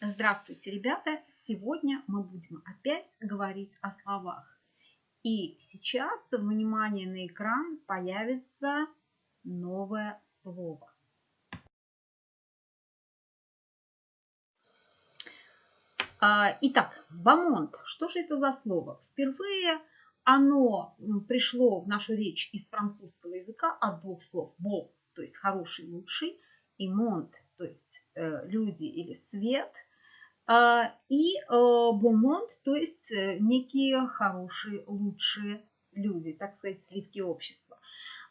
Здравствуйте, ребята! Сегодня мы будем опять говорить о словах. И сейчас, внимание на экран, появится новое слово. А, итак, бамонт. Что же это за слово? Впервые оно пришло в нашу речь из французского языка от двух слов. Бо, то есть хороший, лучший, и монт, то есть э, люди или свет – а, и э, бомонд, то есть э, некие хорошие, лучшие люди, так сказать, сливки общества.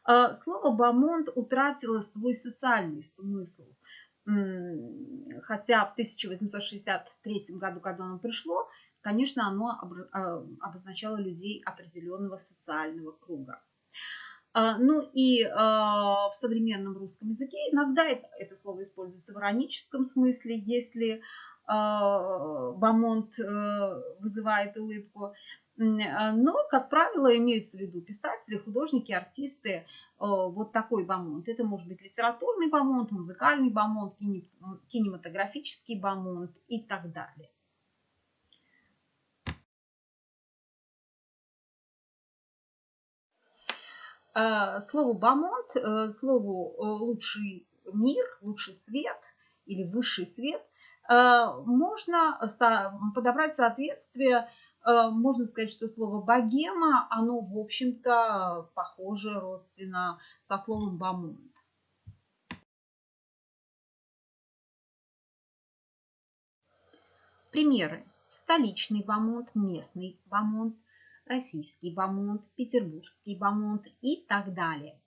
А, слово бомонд утратило свой социальный смысл. Хотя в 1863 году, когда оно пришло, конечно, оно обозначало людей определенного социального круга. Ну и в современном русском языке иногда это, это слово используется в ироническом смысле, если а, бамонт э, вызывает улыбку. А, но, как правило, имеются в виду писатели, художники, артисты. Э, вот такой бамонт. Это может быть литературный бамонт, музыкальный бамонт, кинематографический бамонт и так далее. А, слово бамонт, э, слову лучший мир, лучший свет или высший свет – Э, можно подобрать соответствие, э, можно сказать, что слово богема, оно, в общем-то, похоже родственно со словом бамонт. Примеры. Столичный бамонт, местный бамонт, российский бамонт, петербургский бамонт и так далее.